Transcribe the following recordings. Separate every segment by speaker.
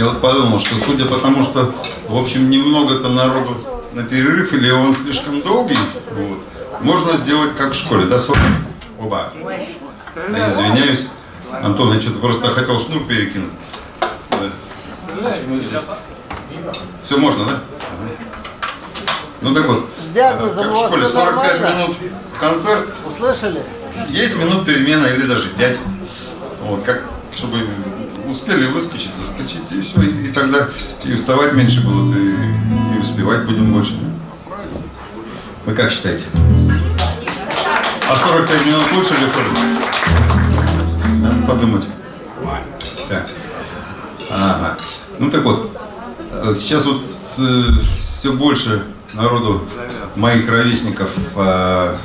Speaker 1: Я вот подумал, что судя по тому, что, в общем, немного-то народу на перерыв, или он слишком долгий, вот, можно сделать как в школе, да, 40? Оба. Я извиняюсь. Антон, я что-то просто хотел шнур перекинуть. Да. Все можно, да? Ну так вот, как в школе
Speaker 2: всё
Speaker 1: 45
Speaker 2: нормально?
Speaker 1: минут концерт,
Speaker 2: Услышали?
Speaker 1: есть минут перемена или даже 5. Вот, как, чтобы успели выскочить, заскочить, и все. И, тогда и уставать меньше будут, и, и успевать будем больше. Вы как считаете? А 45 минут лучше или хуже? Надо подумать. Так. Ага. Ну так вот, э, сейчас вот все больше народу моих ровесников э,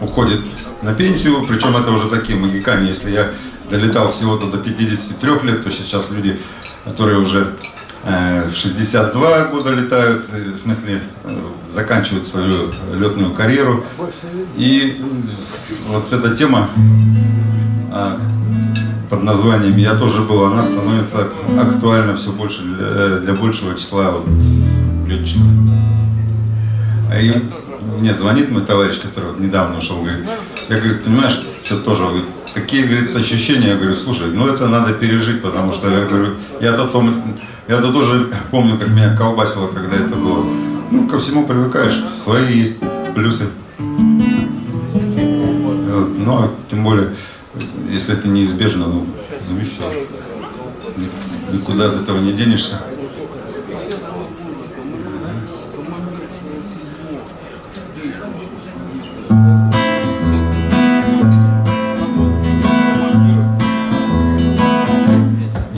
Speaker 1: уходит на пенсию, причем это уже такие магикане, если я долетал всего-то до 53 лет, то сейчас люди, которые уже э, в 62 года летают, э, в смысле э, заканчивают свою летную карьеру. И вот эта тема а, под названием «Я тоже был», она становится актуальна все больше для, для большего числа вот, летчиков. А И мне звонит мой товарищ, который вот недавно ушел, говорит, я, говорит, понимаешь, что тоже, говорит, такие, говорит, ощущения, я говорю, слушай, ну это надо пережить, потому что, я говорю, я-то я-то тоже помню, как меня колбасило, когда это было. Ну, ко всему привыкаешь, свои есть плюсы. Вот, Ну, а тем более, если это неизбежно, ну, ну все. Ни- Никуда от этого не денешься.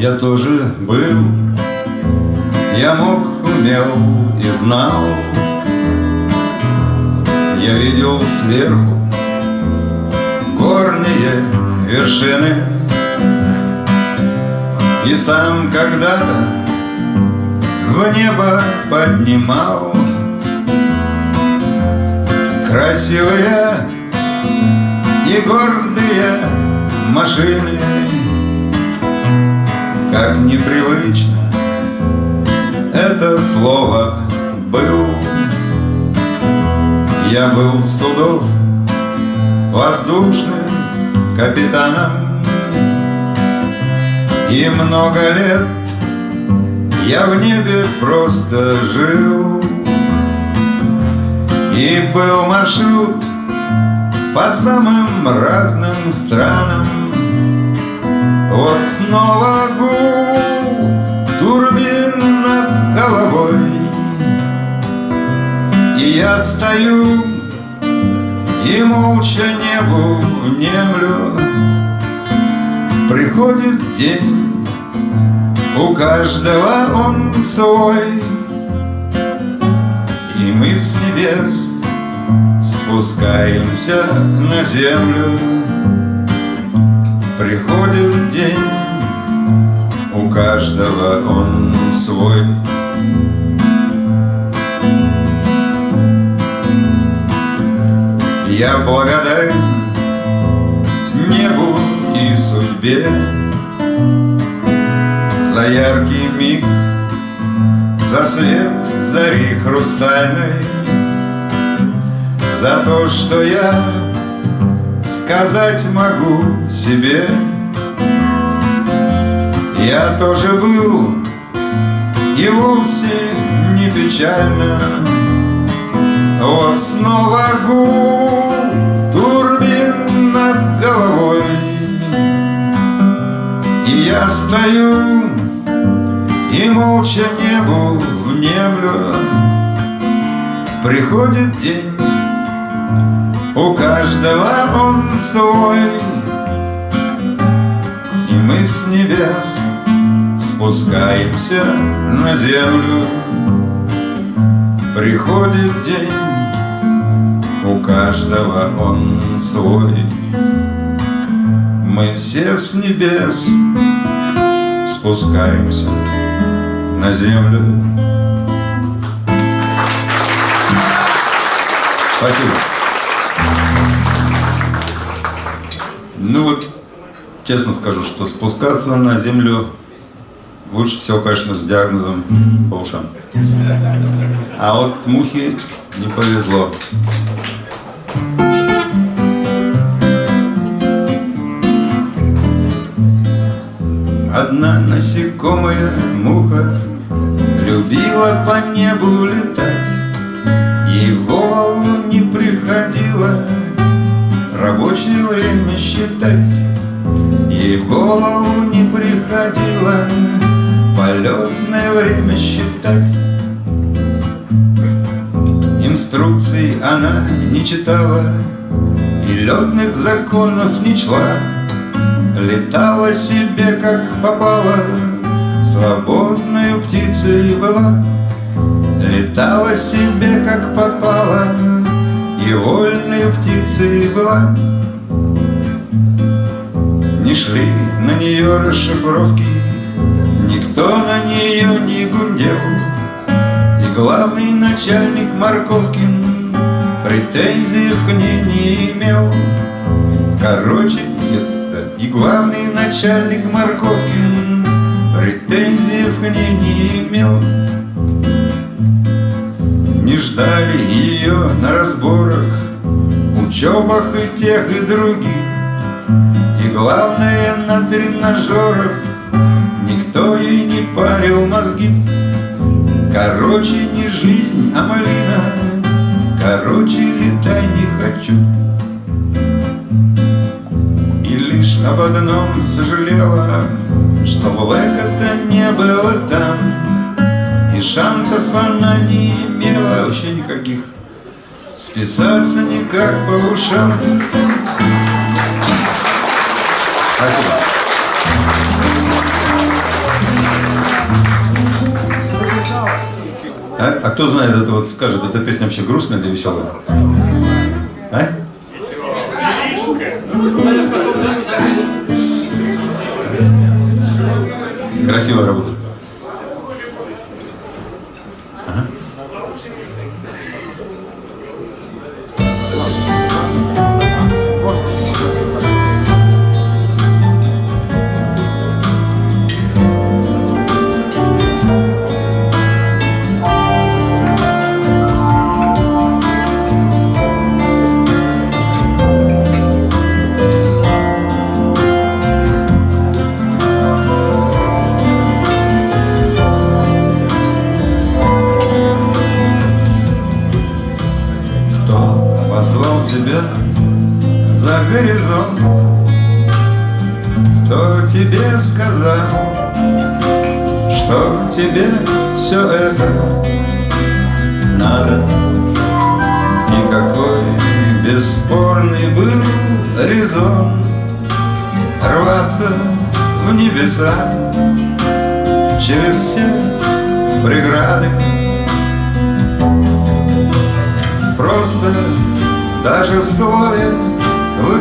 Speaker 1: Я тоже был, я мог, умел и знал. Я видел сверху горные вершины. И сам когда-то в небо поднимал Красивые и гордые машины Как непривычно. Это слово «был» Я был судов воздушным капитаном. И много лет я в небе просто жил. И был маршрут по самым разным странам Вот снова гул турбин над головой. И я стою и молча небу внемлю. Приходит день, у каждого он свой. И мы с небес спускаемся на землю Приходит день, у каждого он свой. Я благодарен небу и судьбе За яркий миг, за свет зари хрустальной За то, что я сказать могу себе. Я тоже был и вовсе не печально. Вот снова гул турбин над головой. И я стою и молча небу внемлю. Приходит день, у каждого он свой И мы с небес спускаемся на землю Приходит день, у каждого он свой. Мы все с небес спускаемся на землю. Спасибо. Ну вот, честно скажу, что спускаться на землю лучше всего, конечно, с диагнозом по ушам. А вот мухе не повезло. Одна насекомая муха Любила по небу летать Ей в голову не приходило Рабочее время считать. Ей в голову не приходило Полетное время считать. Инструкций она не читала И летных законов не чла. Летала себе как попало Свободной птицей была. Летала себе как попало И вольной птицей была. Не шли на нее расшифровки Никто на нее не гундел. И главный начальник Марковкин Претензий к ней не имел. Короче, и главный начальник Марковкин Претензий к ней не имел Не ждали ее на разборах Учебах и тех, и других. И главное на тренажерах Никто ей не парил мозги. Короче, не жизнь, а малина Короче, летай не хочу. Лишь об одном сожалела, Что Блэка-то не было там, И шансов она не имела вообще никаких, Списаться никак по ушам. Спасибо. А, а кто знает это вот скажет, эта песня вообще грустная или веселая? А? Красивая работа.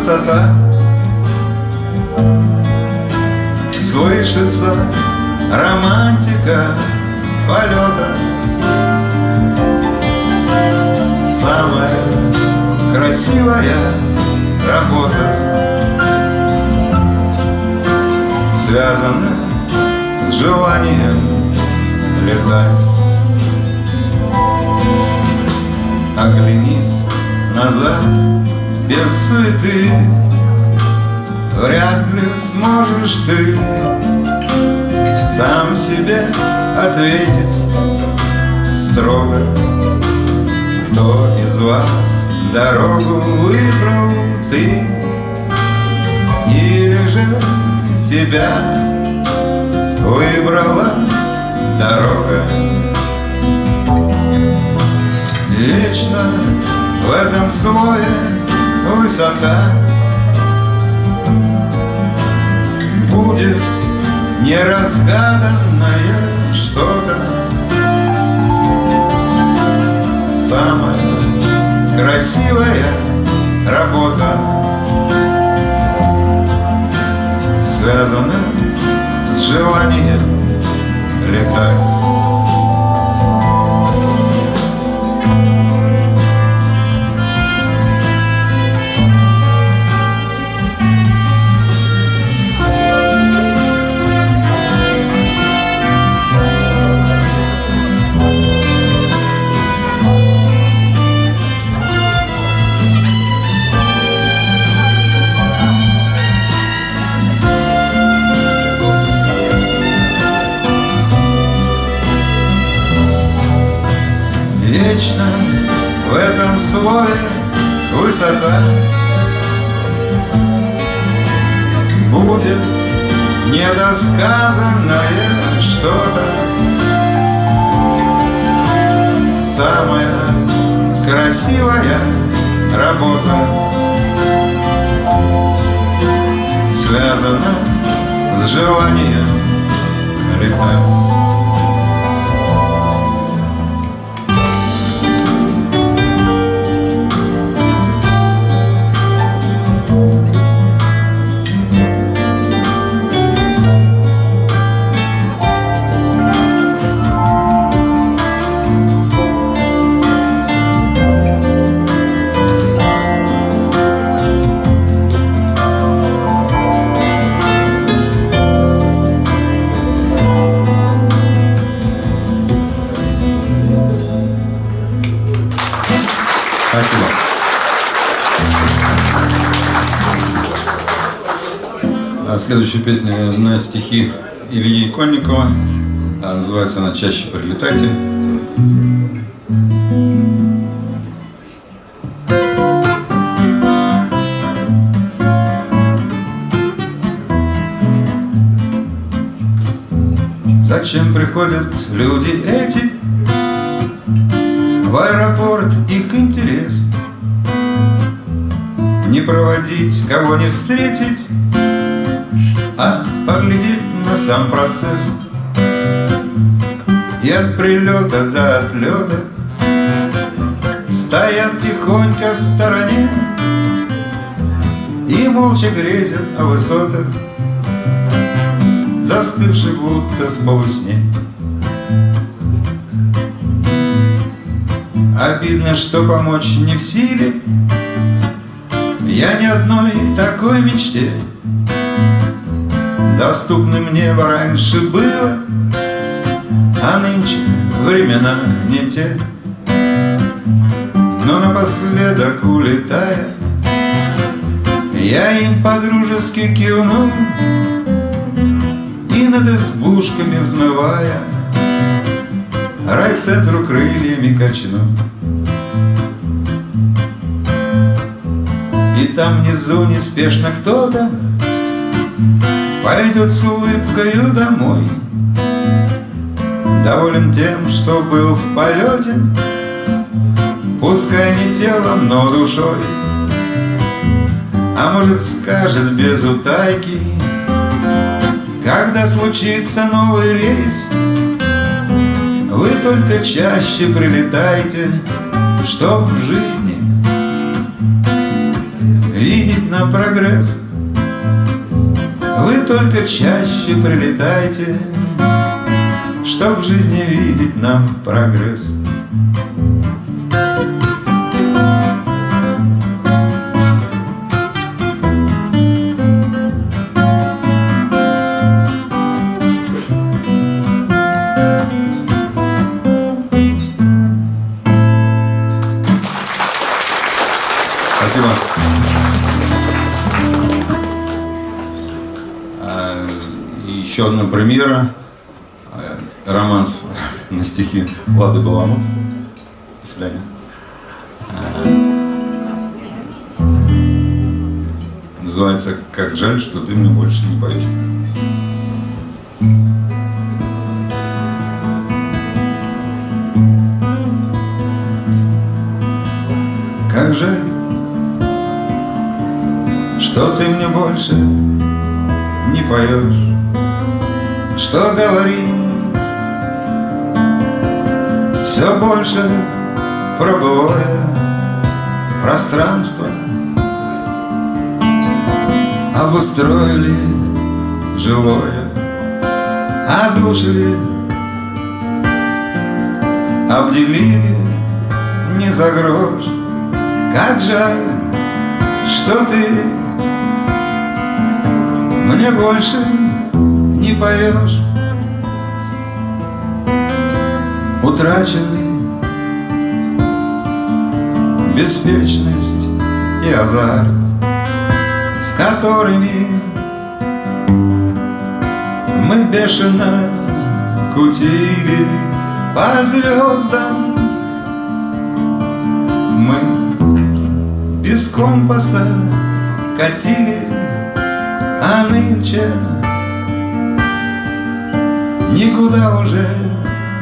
Speaker 1: Высота Слышится романтика полета. Самая красивая работа Связана с желанием летать. Оглянись назад без суеты. Вряд ли сможешь ты Сам себе ответить строго. Кто из вас дорогу выбрал ты? Или же тебя выбрала дорога? Вечно в этом слое высота. Будет неразгаданное что-то. Самая красивая работа Связана с желанием летать вечно в этом слове высота. Будет недосказанное что-то. Самая красивая работа Связана с желанием летать следующая песня на стихи Ильи Конникова. А, называется она «Чаще прилетайте». Зачем приходят люди эти в аэропорт их интерес Не проводить, кого не встретить А поглядеть на сам процесс. И от прилета до отлета Стоят тихонько в стороне И молча грезят о высотах Застывший будто в полусне. Обидно, что помочь не в силе. Я ни одной такой мечте Доступны мне раньше было А нынче времена не те. Но напоследок улетая Я им подружески кивну И над избушками взмывая Райцентру крыльями качну И там внизу неспешно кто-то Пойдет с улыбкою домой. Доволен тем, что был в полете. Пускай не телом, но душой. А может скажет без утайки Когда случится новый рейс. Вы только чаще прилетайте, Чтоб в жизни видеть нам прогресс. Вы только чаще прилетайте, Чтоб в жизни видеть нам прогресс. Еще одна премьера. Романс на стихи Влады Баламут. До свидания. Называется «Как жаль, что ты мне больше не поешь». Как жаль, что ты мне больше не поешь что говорим Все больше пробывая пространство. Обустроили жилое, а души Обделили не за грош. Как жаль, что ты мне больше поешь. Утрачены беспечность и азарт С которыми мы бешено кутили по звездам Мы без компаса катили, а нынче Никуда уже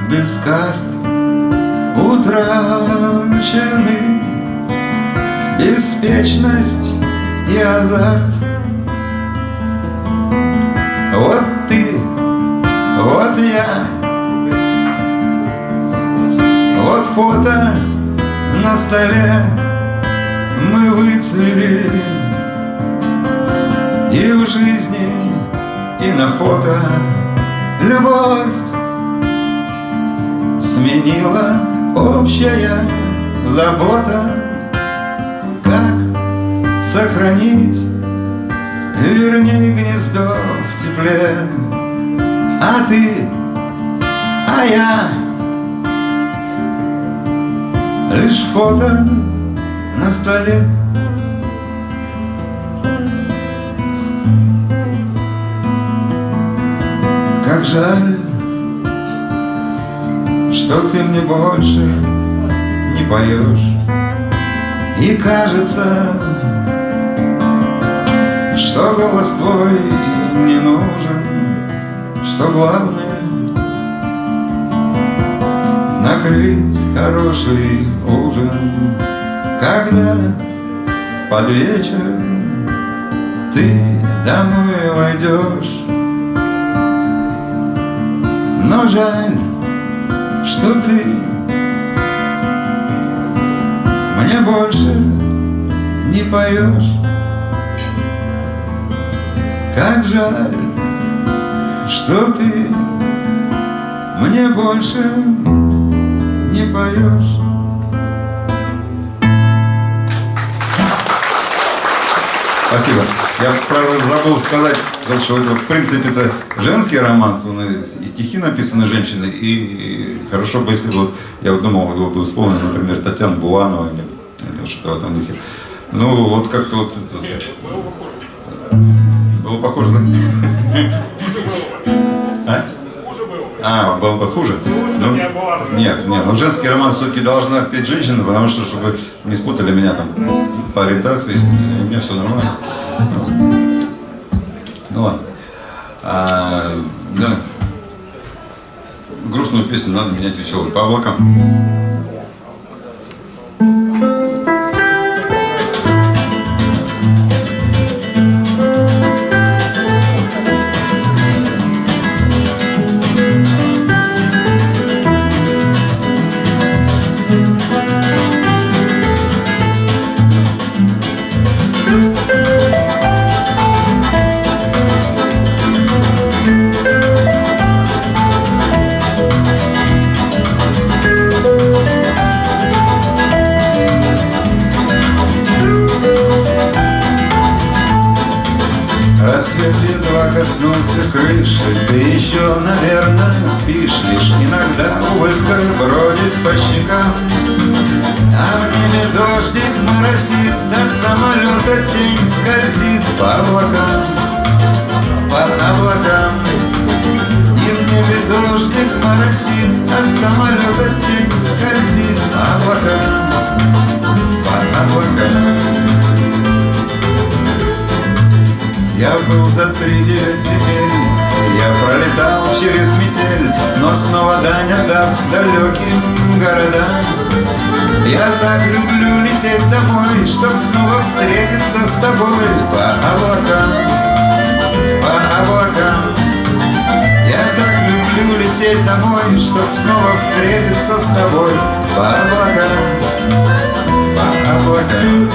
Speaker 1: без карт. Утрачены Беспечность и азарт. Вот ты, вот я. Вот фото на столе Мы выцвели. И в жизни, и на фото Любовь сменила общая забота. Как сохранить, вернее, гнездо в тепле? А ты, а я Лишь фото на столе жаль, что ты мне больше не поешь. И кажется, что голос твой не нужен Что главное накрыть хороший ужин. Когда под вечер ты домой войдешь но жаль, что ты Мне больше не поешь. Как жаль, что ты Мне больше не поешь Спасибо. Я, правда, забыл сказать, что это, в принципе, это женский романс, он и, стихи написаны женщины, и хорошо бы, если бы, вот, я вот думал, его бы вспомнил, например, Татьяна Буланова или, или что-то в этом духе. Ну, вот как-то вот... Нет, было похоже. Было похоже, да? А? А, было бы хуже? Ну, нет, нет, но женский роман все-таки должна петь женщина, потому что, чтобы не спутали меня там по ориентации, у меня все нормально. Ну ладно. А, да. Грустную песню надо менять веселой. По облакам.
Speaker 3: Коснулся крыши Ты еще, наверное, спишь. Лишь иногда улыбка бродит по щекам. А в небе дождик моросит От самолета тень скользит по облакам. По облакам. И в небе дождик моросит От самолета тень скользит по облакам. По облакам я был за три теперь Я пролетал через метель Но снова дань отдав далеким городам. Я так люблю лететь домой Чтоб снова встретиться с тобой По облакам, по облакам. Я так люблю лететь домой Чтоб снова встретиться с тобой По облакам, по облакам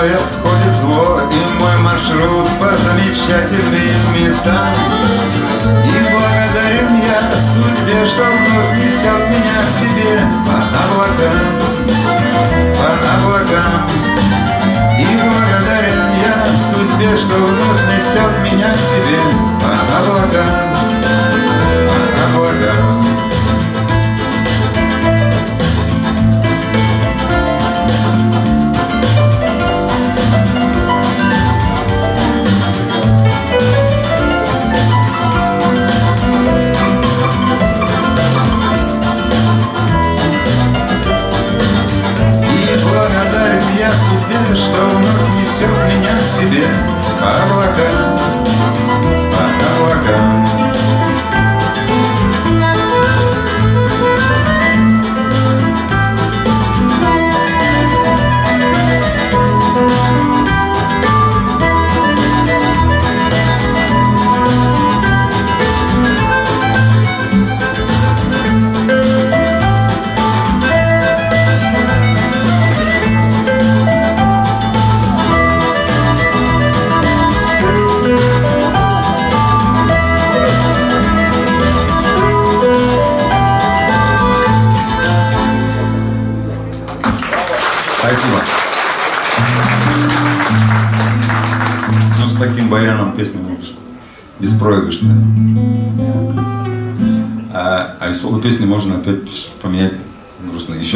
Speaker 3: Стороной обходит зло И мой маршрут по замечательным местам. И благодарен я судьбе, что вновь несет меня к тебе. По облакам, по облакам. И благодарен я судьбе, что вновь несет меня к тебе. По облакам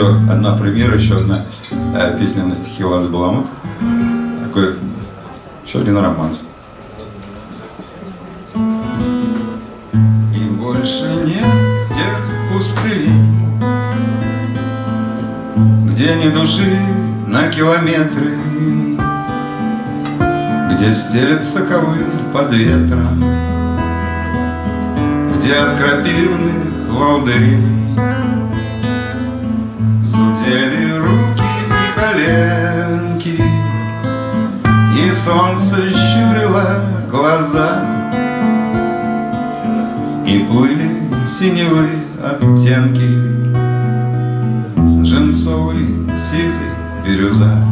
Speaker 1: Еще одна примера, еще одна э, песня на стихи Лады Баламут. Такой, еще один романс. И больше нет тех пустырей, где ни души на километры, где стелется ковыль под ветром, где от крапивных волдырей глаза. И плыли синевые оттенки Жемцовый, сизый, бирюза.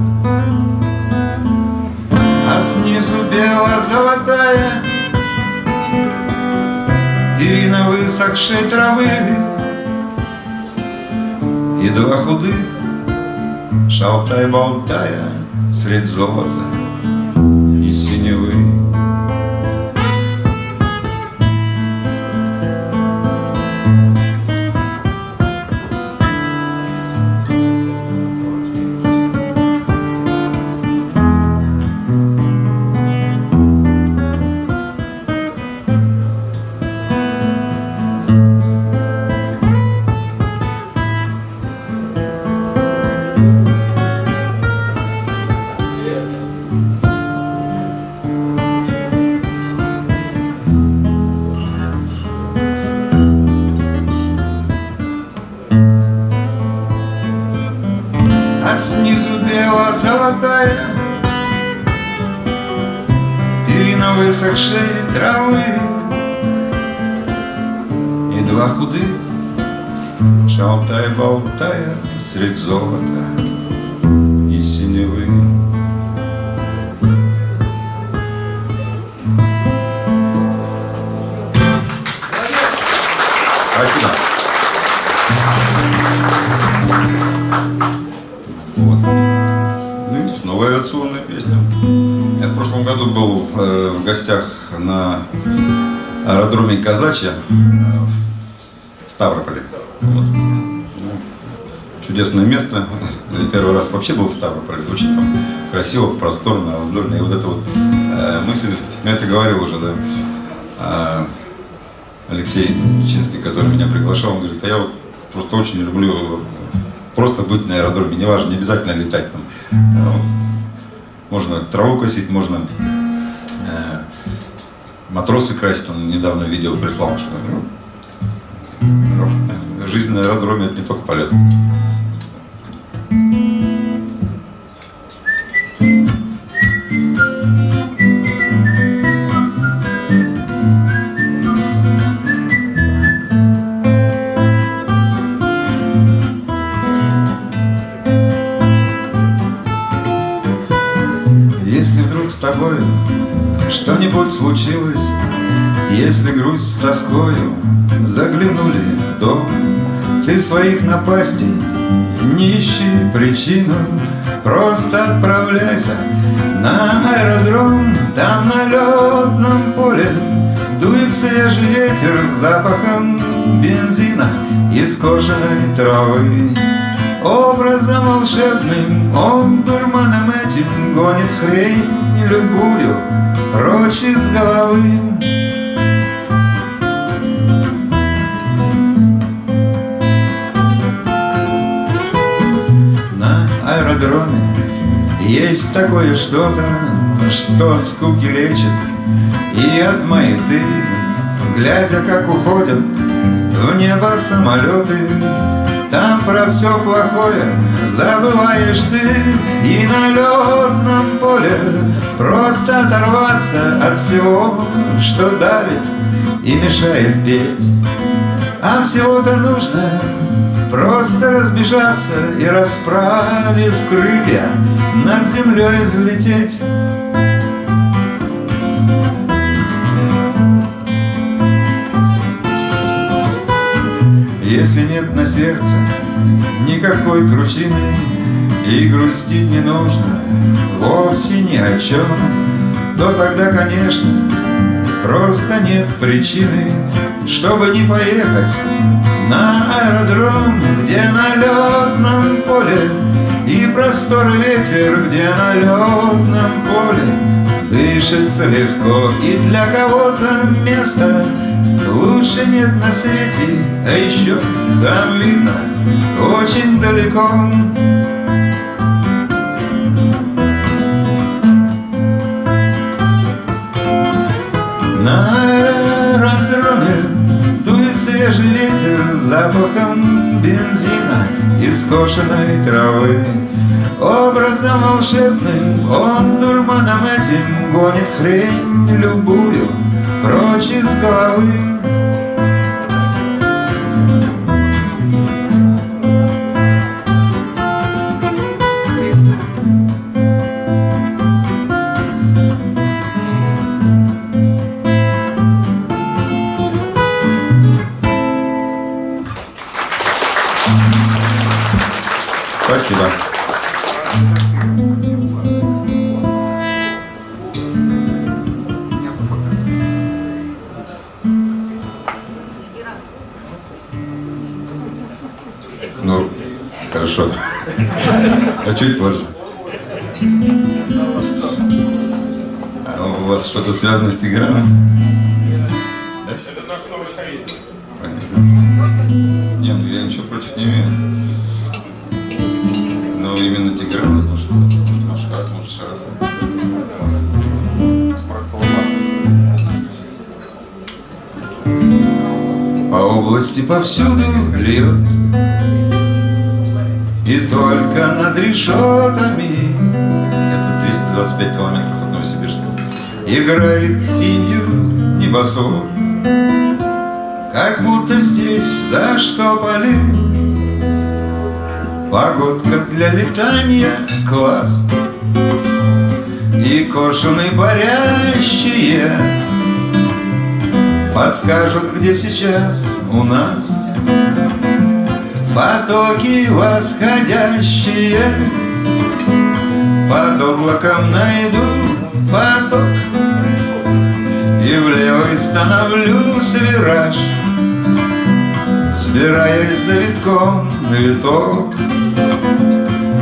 Speaker 1: А снизу бело-золотая Перина высохшей травы. И два худых, шалтай-болтая Средь золота высохшей травы И два худых, шалтай-болтая Средь золота и синевы в, э, в гостях на аэродроме Казачья э, в Ставрополе. Вот. Ну, чудесное место. Я первый раз вообще был в Ставрополе. Очень там красиво, просторно, воздушно. И вот эта вот э, мысль, я это говорил уже, да, Алексей Чинский, который меня приглашал, он говорит, а я вот просто очень люблю просто быть на аэродроме, неважно, не обязательно летать там. Можно траву косить, можно матросы красить, он недавно видео прислал, что ну, жизнь на аэродроме это не только полет. Если вдруг с тобой что-нибудь случилось, Если грусть с тоскою заглянули в дом, Ты своих напастей не ищи причину, Просто отправляйся на аэродром, Там на летном поле дует свежий ветер с запахом бензина и скошенной травы. Образом волшебным он дурманом этим гонит хрень любую прочь из головы. Аэродроме есть такое что-то, что от скуки лечит и от маяты, глядя, как уходят в небо самолеты. Там про все плохое забываешь ты. И на летном поле просто оторваться от всего, что давит и мешает петь. А всего-то нужно просто разбежаться И расправив крылья над землей взлететь. Если нет на сердце никакой кручины И грустить не нужно вовсе ни о чем То тогда, конечно, просто нет причины Чтобы не поехать на аэродром Где на летном поле и простор ветер Где на летном поле дышится легко. И для кого-то место лучше нет на свете А еще там видно очень далеко. На ветер запахом бензина и скошенной травы. Образом волшебным он дурманом этим гонит хрень любую прочь из головы.
Speaker 4: Чуть позже. А у вас что-то связано с Тиграном?
Speaker 5: Это наш новый советник.
Speaker 4: Понятно. Не, ну я ничего против не имею. Но именно Тигран, может, Шарас, может, Шарас.
Speaker 1: По области повсюду льет И только над решетами
Speaker 4: Это 225 километров от Новосибирска.
Speaker 1: Играет тенью небосвод Как будто здесь заштопали Погодка для летания класс И кошены парящие Подскажут, где сейчас у нас Потоки восходящие. Под облаком найду поток. И в левый становлюсь вираж Сбираясь за витком на виток.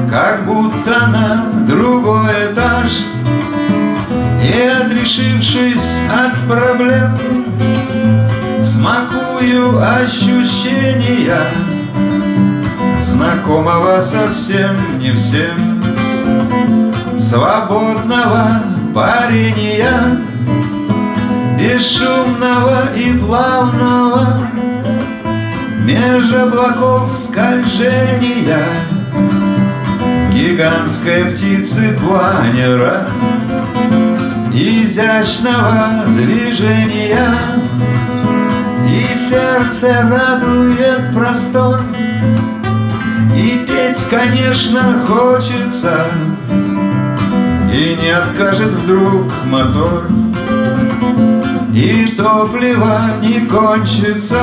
Speaker 1: Как будто на другой этаж И отрешившись от проблем Смакую ощущения Знакомого совсем не всем. Свободного парения Бесшумного и плавного Меж облаков скольжения Гигантской птицы планера Изящного движения. И сердце радует простор И петь, конечно, хочется. И не откажет вдруг мотор. И топливо не кончится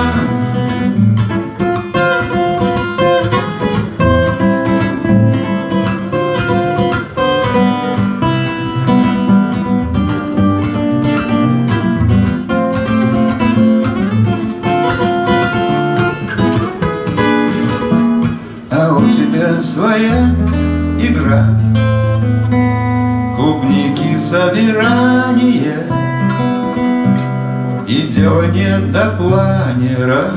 Speaker 1: своя игра. Клубники собирание И дело не до планера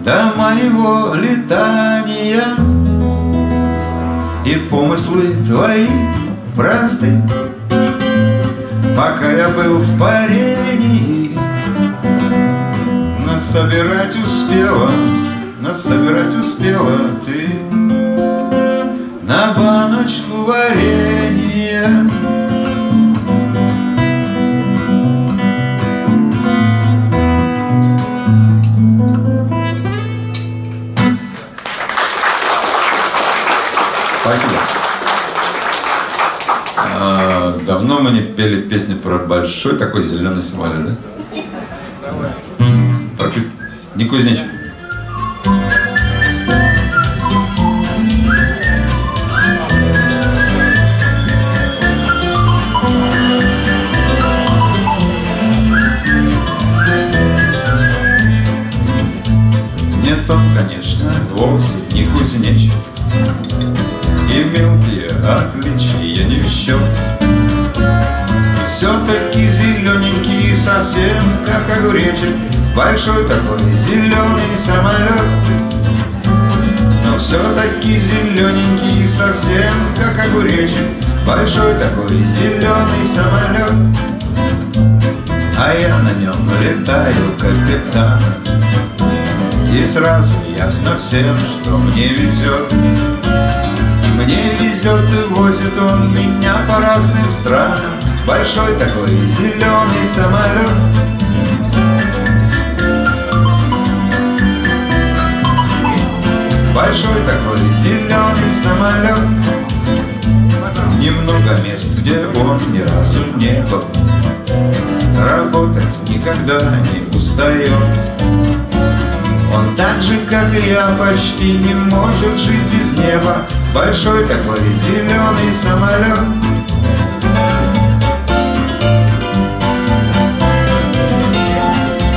Speaker 1: До моего летания. И помыслы твои просты. Пока я был в парении Насобирать успела Насобирать успела ты На баночку варенья
Speaker 4: Спасибо. А, давно мы не пели песню про большой такой зеленый самолет, да? Да. Про Не кузнечик.
Speaker 1: Большой такой зеленый самолет. Но все-таки зелененький совсем как огуречек. Большой такой зеленый самолет. А я на нем летаю капитан. И сразу ясно всем, что мне везет И мне везет и возит он меня по разным странам. Большой такой зеленый самолет Большой такой зеленый самолет. Немного мест, где он ни разу не был. Работать никогда не устает. Он так же, как и я, почти не может жить без неба. Большой такой зеленый самолет.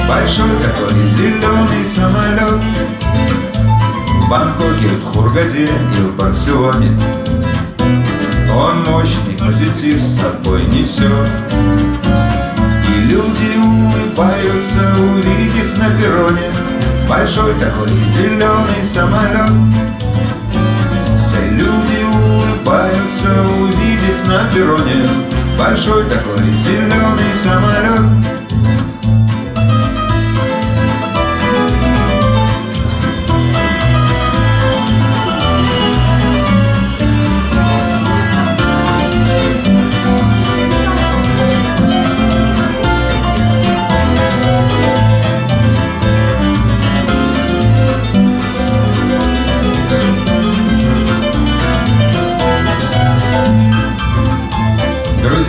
Speaker 1: Большой такой зеленый самолет В Бангкоке, в Хургаде и в Барселоне. Он мощный позитив с собой несет. И люди улыбаются, увидев на перроне Большой такой зеленый самолет. Все люди улыбаются, увидев на перроне Большой такой зеленый самолет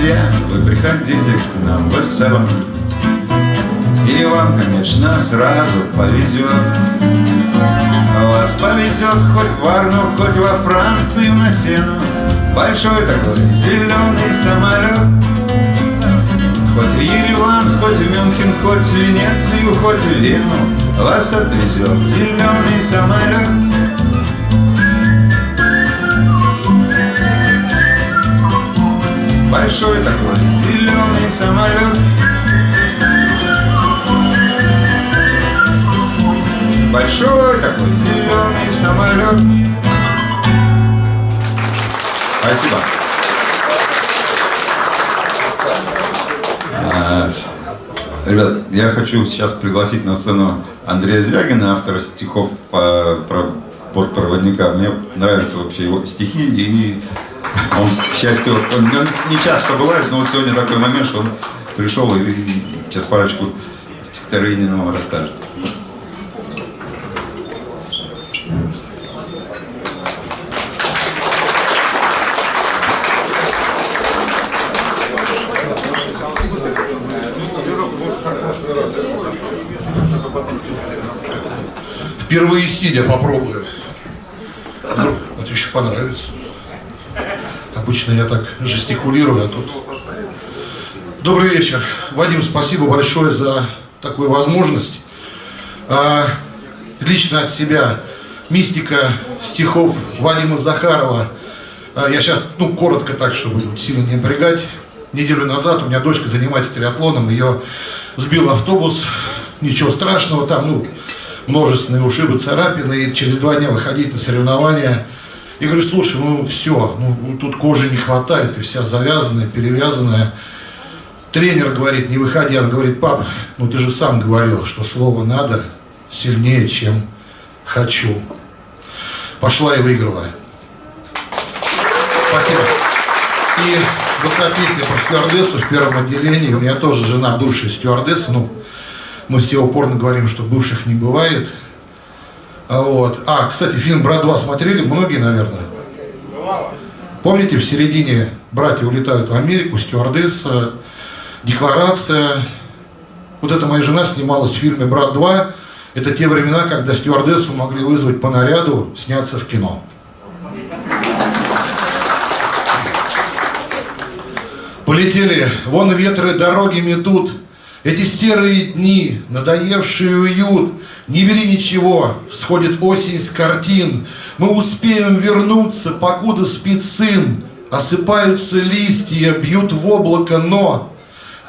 Speaker 1: Друзья, вы приходите к нам в СМ И вам, конечно, сразу повезет. Вас повезет хоть в Варну, хоть во Францию на сену. Большой такой зеленый самолет. Хоть в Ереван, хоть в Мюнхен, хоть в Венецию, хоть в Вену. Вас отвезет зеленый самолет Большой такой зеленый самолет Большой такой зеленый самолет Спасибо. А, Ребят, я хочу сейчас пригласить на сцену Андрея Звягина, автора стихов а, про бортпроводника. Мне нравятся вообще его стихи, и он, к счастью, он, он не часто бывает, но вот сегодня такой момент, что он пришел и, сейчас парочку стихотворений нам расскажет.
Speaker 6: Впервые сидя попробую. Вдруг это еще понравится. Обычно я так жестикулирую, а тут... Добрый вечер. Вадим, спасибо большое за такую возможность. А, лично от себя мистика стихов Вадима Захарова. А, я сейчас, ну, коротко так, чтобы сильно не напрягать. Неделю назад у меня дочка занимается триатлоном, ее сбил автобус, ничего страшного, там, ну, множественные ушибы, царапины, и через два дня выходить на соревнования. И говорю, слушай, ну все, ну тут кожи не хватает, и вся завязанная, перевязанная. Тренер говорит, не выходи, он говорит, пап, ну ты же сам говорил, что слово надо сильнее, чем хочу. Пошла и выиграла. Спасибо. И вот та песня про стюардессу в первом отделении, у меня тоже жена бывшая стюардесса, ну, мы все упорно говорим, что бывших не бывает. А Вот. А, кстати, фильм «Брат 2» смотрели? Многие, наверное. Помните, в середине братья улетают в Америку, стюардесса, декларация. Вот эта моя жена снималась в фильме «Брат 2». Это те времена, когда стюардессу могли вызвать по наряду, сняться в кино. Полетели. Вон ветры дороги метут, Эти серые дни, надоевший уют, не бери ничего, сходит осень с картин. Мы успеем вернуться, покуда спит сын. Осыпаются листья, бьют в облако, но...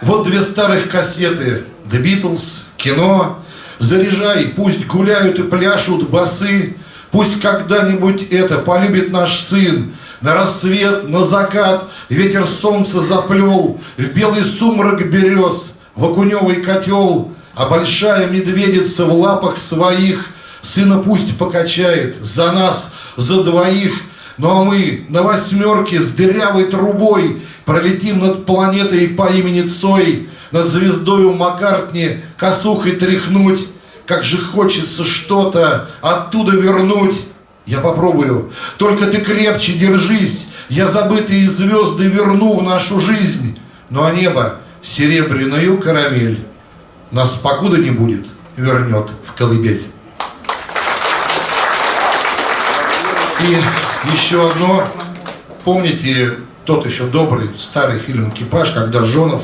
Speaker 6: Вот две старых кассеты. The Beatles, кино. Заряжай, пусть гуляют и пляшут басы. Пусть когда-нибудь это полюбит наш сын. На рассвет, на закат ветер солнца заплел, В белый сумрак берез, в окуневый котел, А большая медведица в лапах своих Сына пусть покачает за нас, за двоих, Ну а мы на восьмерке с дырявой трубой Пролетим над планетой по имени Цой, Над звездою Маккартни косухой тряхнуть, Как же хочется что-то оттуда вернуть. Я попробую. Только ты крепче держись. Я забытые звезды верну в нашу жизнь. Ну а небо серебряную карамель нас покуда не будет, вернет в колыбель. И еще одно. Помните тот еще добрый старый фильм «Экипаж», когда Жонов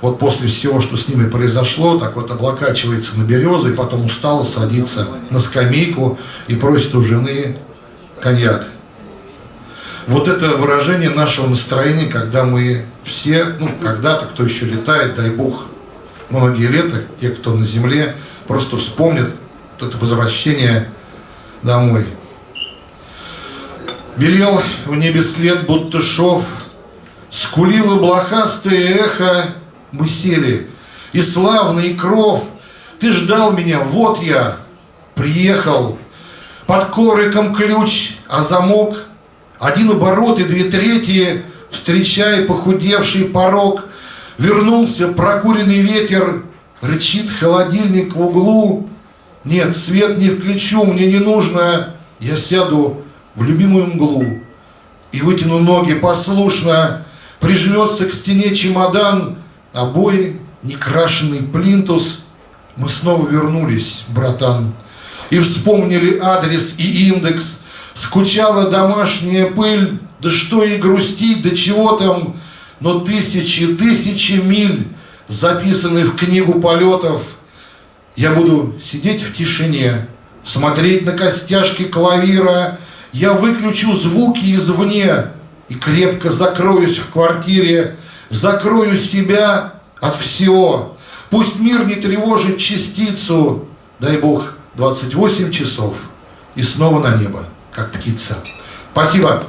Speaker 6: вот после всего, что с ними произошло, так вот облокачивается на березу и потом устало садится на скамейку и просит у жены коньяк. Вот это выражение нашего настроения, когда мы все, ну, когда-то, кто еще летает, дай бог, многие лета, те, кто на земле, просто вспомнят это возвращение домой. Белел в небе след, будто шов, скулило блохастое эхо, мы сели, и славный кров, ты ждал меня, вот я, приехал, под ковриком ключ, а замок, один оборот и две трети, встречая похудевший порог, вернулся прокуренный ветер, рычит холодильник в углу. Нет, свет не включу, мне не нужно, я сяду в любимую мглу и вытяну ноги послушно, прижмется к стене чемодан, обои, некрашенный плинтус. Мы снова вернулись, братан и вспомнили адрес и индекс. Скучала домашняя пыль, да что и грустить, да чего там, но тысячи, тысячи миль записаны в книгу полетов. Я буду сидеть в тишине, смотреть на костяшки клавира, я выключу звуки извне и крепко закроюсь в квартире, закрою себя от всего. Пусть мир не тревожит частицу, дай Бог, 28 часов и снова на небо, как птица. Спасибо.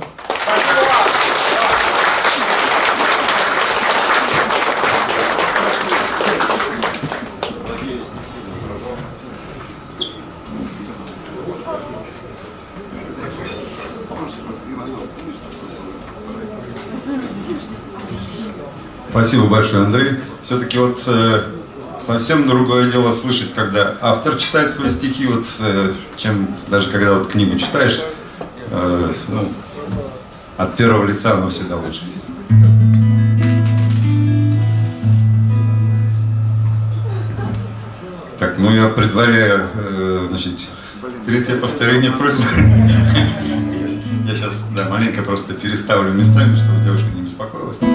Speaker 1: Спасибо большое, Андрей. Все-таки вот э, совсем другое дело слышать, когда автор читает свои стихи, вот, э, чем даже когда вот книгу читаешь, э, ну, от первого лица оно всегда лучше. Так, ну я предваряю, э, значит, третье повторение просьбы. Я сейчас, да, маленько просто переставлю местами, чтобы девушка не беспокоилась.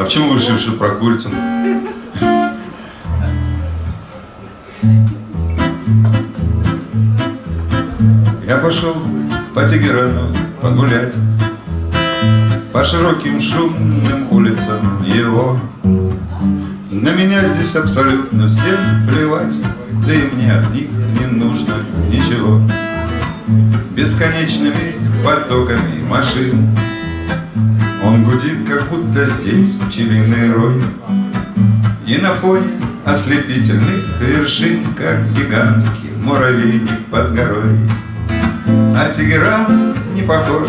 Speaker 1: А почему вы решили, что про курицу? Я пошел по Тегерану погулять По широким шумным улицам его На меня здесь абсолютно всем плевать Да и мне от них не нужно ничего Бесконечными потоками машин он гудит, как будто здесь пчелиный рой. И на фоне ослепительных вершин Как гигантский муравейник под горой. А Тегеран не похож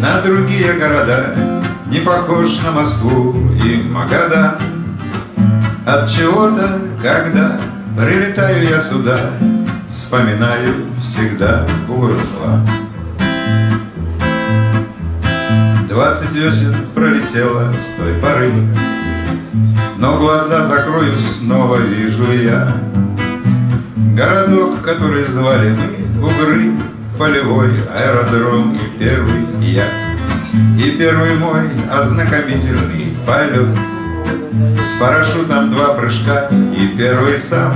Speaker 1: на другие города Не похож на Москву и Магадан. От чего-то, когда прилетаю я сюда Вспоминаю всегда Бурсла Двадцать весен пролетело с той поры. Но глаза закрою, снова вижу я. Городок, который звали мы Бугры, полевой аэродром и первый я. И первый мой ознакомительный полет. С парашютом два прыжка и первый сам.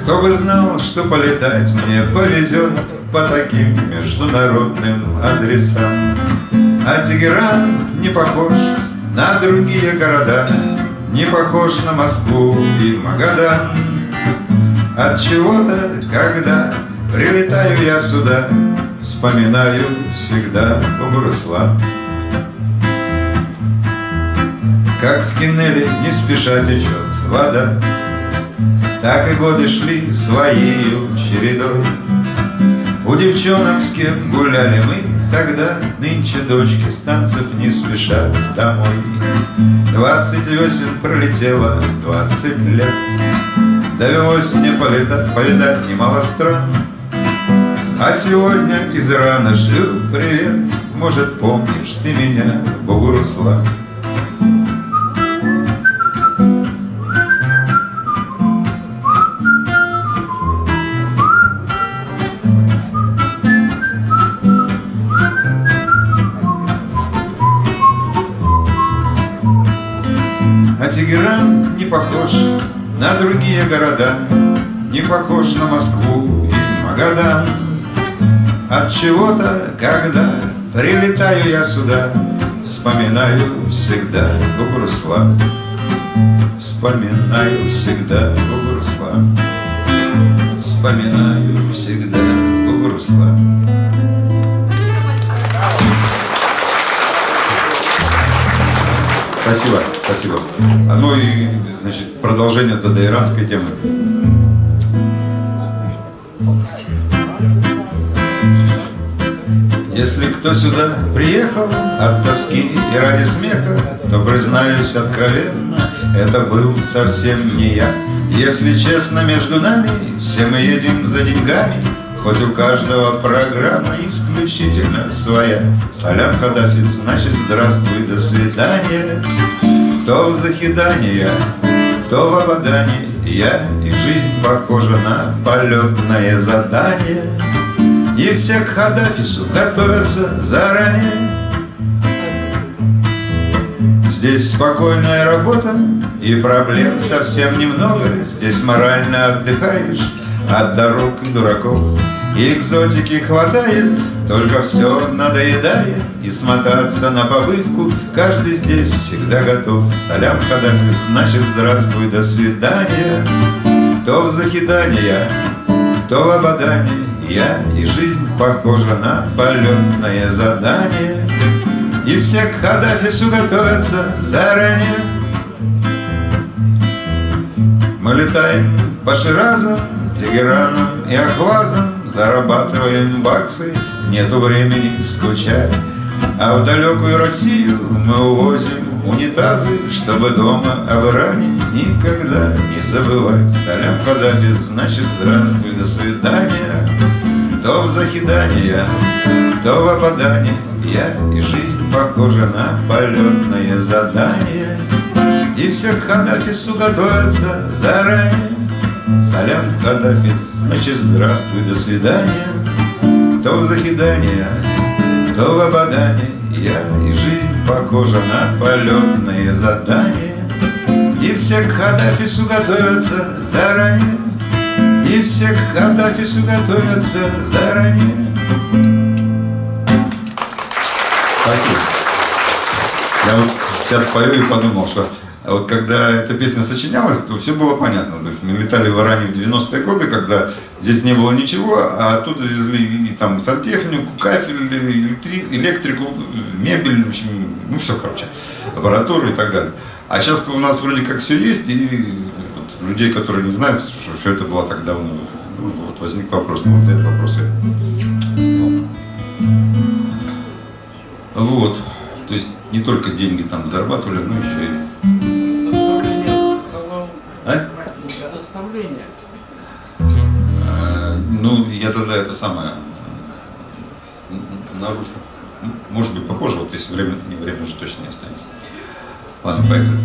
Speaker 1: Кто бы знал, что полетать мне повезет По таким международным адресам А Тегеран не похож на другие города Не похож на Москву и Магадан. От чего-то, когда прилетаю я сюда Вспоминаю всегда Бугуруслан Как в кинеле не спеша течет вода Так и годы шли своей чередой. У девчонок, с кем гуляли мы Тогда нынче дочки с не спешат домой. Двадцать весен пролетело, двадцать лет. Довелось мне полетать, повидать немало стран. А сегодня из Ирана шлю привет. Может, помнишь ты меня, Бугуруслан А Тегеран не похож на другие города, Не похож на Москву и Магадан. От чего-то, когда прилетаю я сюда, Вспоминаю всегда Бугуруслан. Вспоминаю всегда Бугуруслан. Вспоминаю всегда Бугуруслан.
Speaker 4: Спасибо, спасибо. А ну и, значит, продолжение тогда иранской темы.
Speaker 1: Если кто сюда приехал от тоски и ради смеха, То, признаюсь откровенно, это был совсем не я. Если честно между нами, все мы едем за деньгами, Хоть у каждого программа исключительно своя. Салям Хадафис, значит здравствуй, до свидания. Кто в захидание, кто в ободании, Я и жизнь похожа на полетное задание. И все к Хадафису готовятся заранее Здесь спокойная работа и проблем совсем немного Здесь морально отдыхаешь от дорог и дураков. Экзотики хватает, только все надоедает. И смотаться на побывку каждый здесь всегда готов. Салям Хадафис, значит здравствуй, до свидания. То в захидание, то в ободание я и жизнь похожа на полетное задание. И все к Хадафису готовятся заранее. Мы летаем по Ширазам, Тегеранам и Ахвазам Зарабатываем баксы, нету времени скучать. А в далекую Россию мы увозим унитазы Чтобы дома об Иране никогда не забывать Салям Хадафис, значит здравствуй, до свидания. То в захидание, то в опадание. Я и жизнь похожа на полетное задание. И все к Хадафису готовятся заранее Салям Хадафис, значит здравствуй, до свидания. То в захидание, то в опадание Я и жизнь похожа на полетное задание И все к Хадафису готовятся заранее. И все к Хадафису готовятся заранее.
Speaker 4: Спасибо. Я вот сейчас пою и подумал, что а вот когда эта песня сочинялась, то все было понятно. Мы летали в Иране в 90-е годы, когда здесь не было ничего, а оттуда везли и там сантехнику, кафель, электри- электрику, мебель, в общем, ну все, короче, аппаратуру и так далее. А сейчас у нас вроде как все есть, и вот людей, которые не знают, что, что это было так давно, ну, вот возник вопрос, ну вот этот вопрос я снял. Вот. То есть не только деньги там зарабатывали, но еще и... А?
Speaker 5: Предоставление.
Speaker 4: Э, Ну, я тогда это самое нарушу. Может быть, попозже, вот если время, не время уже точно не останется. Ладно, поехали.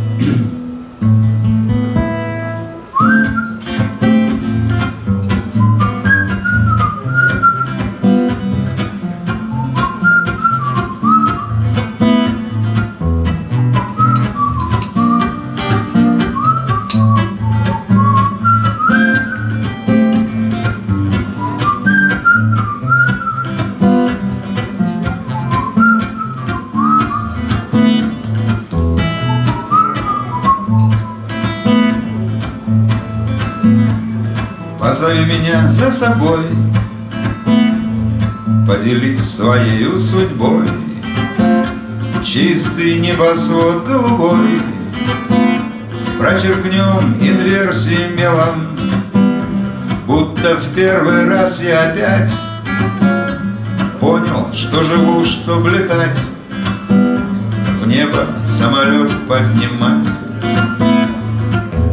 Speaker 1: Позови меня за собой. Поделись своей судьбой. Чистый небосвод голубой. Прочеркнем инверсии мелом. Будто в первый раз я опять Понял, что живу, чтоб летать. В небо самолет поднимать.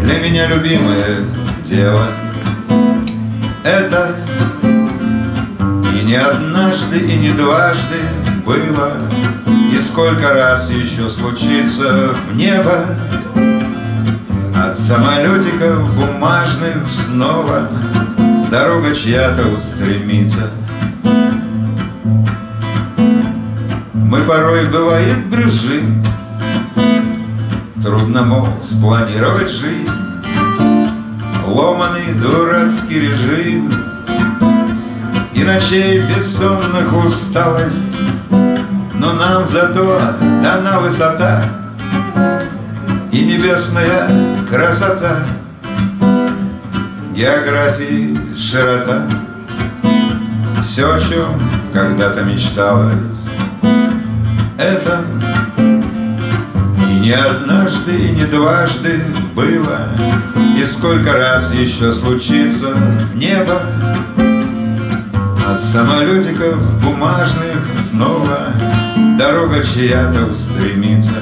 Speaker 1: Для меня любимое дело Это и не однажды, и не дважды было И сколько раз еще случится в небо. От самолетиков бумажных снова Дорога чья-то устремится. Мы порой, бывает, брюзжим Трудно, мол, спланировать жизнь Ломаный дурацкий режим И ночей бессонных усталость. Но нам зато дана высота И небесная красота. Географии широта. Все, о чем когда-то мечталось Это и не однажды, и не дважды было И сколько раз еще случится в небо От самолетиков бумажных снова Дорога чья-то устремится.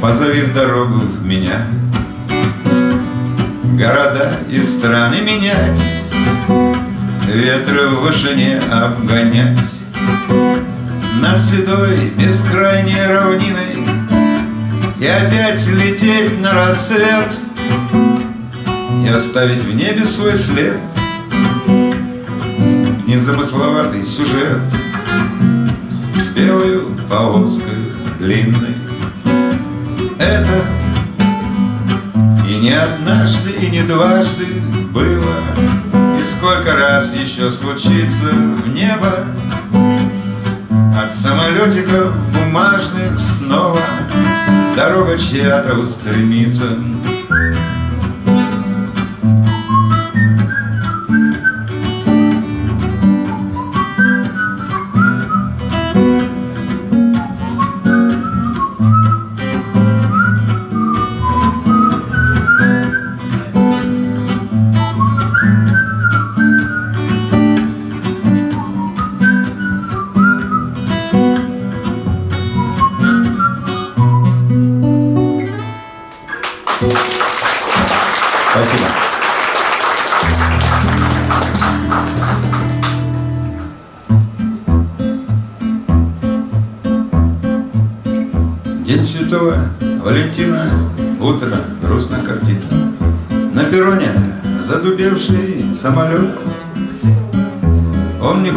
Speaker 1: Позови в дорогу в меня Города и страны менять Ветры в вышине обгонять Над седой бескрайней равниной И опять лететь на рассвет И оставить в небе свой след Незамысловатый сюжет С белою полоской длинной. Это и не однажды, и не дважды было И сколько раз еще случится в небо От самолетиков бумажных снова. Дорога чья-то устремится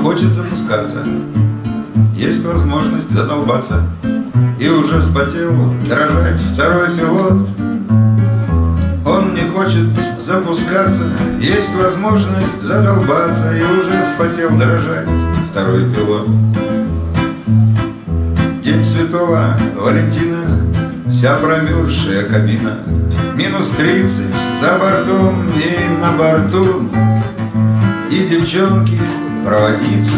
Speaker 1: хочет запускаться, есть возможность задолбаться. И уже спотел дрожать второй пилот, он не хочет запускаться. Есть возможность задолбаться. И уже спотел дрожать второй пилот. День святого Валентина. Вся промерзшая кабина. Минус тридцать за бортом и на борту. И девчонки проводницы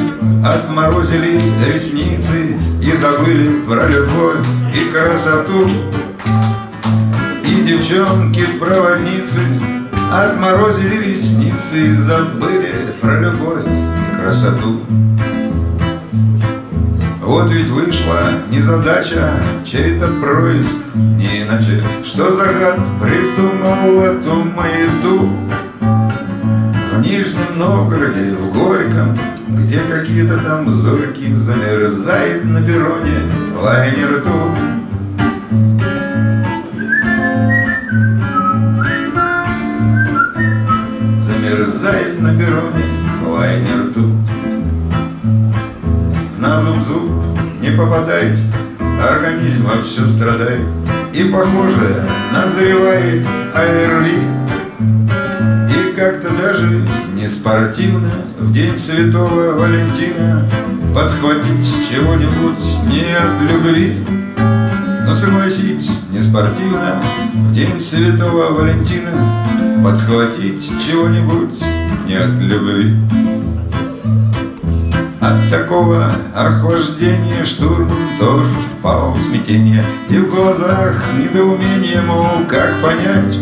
Speaker 1: Отморозили ресницы И забыли про любовь и красоту. И девчонки-проводницы Отморозили ресницы и забыли про любовь и красоту. Вот ведь вышла незадача, чей-то происк, не иначе Что за гад придумал эту маяту Нижнем Новгороде, в Горьком Где какие-то там зорьки замерзает на перроне лайнер тут замерзает на перроне лайнер тут. На зуб-зуб не попадает, организм все страдает. И, похоже, назревает АРВИ. Как-то даже не спортивно В день святого Валентина Подхватить чего-нибудь не от любви. Но согласитесь, не спортивно В день Святого Валентина Подхватить чего-нибудь не от любви. От такого охлаждения штурм тоже впал в смятение. И в глазах недоумение, мол, как понять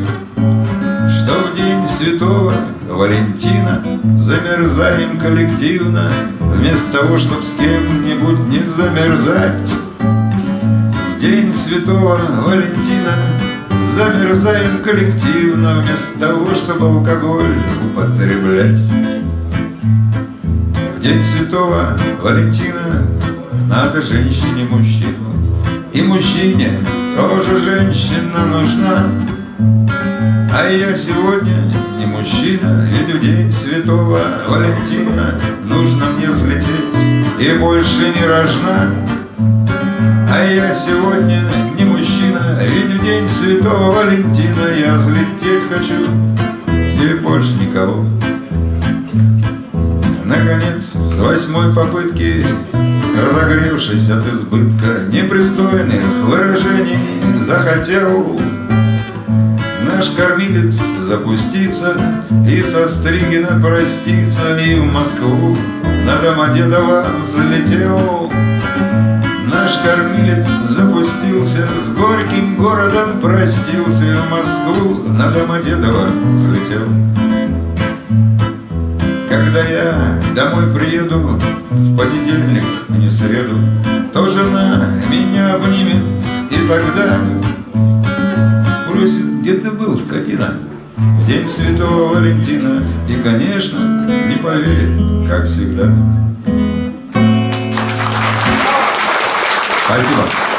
Speaker 1: Что в день святого Валентина Замерзаем коллективно Вместо того, чтоб с кем-нибудь не замерзать. В день святого Валентина Замерзаем коллективно Вместо того, чтобы алкоголь употреблять. В день святого Валентина Надо женщине мужчину. И мужчине тоже женщина нужна А я сегодня не мужчина Ведь в день святого Валентина Нужно мне взлететь и больше не рожна. А я сегодня не мужчина Ведь в день святого Валентина Я взлететь хочу. И больше никого. Наконец, с восьмой попытки, разогревшись от избытка непристойных выражений, захотел наш кормилец запуститься и со Стригина проститься, и в Москву на Домодедово взлетел. Наш кормилец запустился, с горьким городом простился, и в Москву на Домодедово взлетел. Когда я домой приеду в понедельник, не в среду, То жена меня обнимет и тогда Спросит, где ты был, скотина, в день Святого Валентина И, конечно, не поверит, как всегда. Спасибо.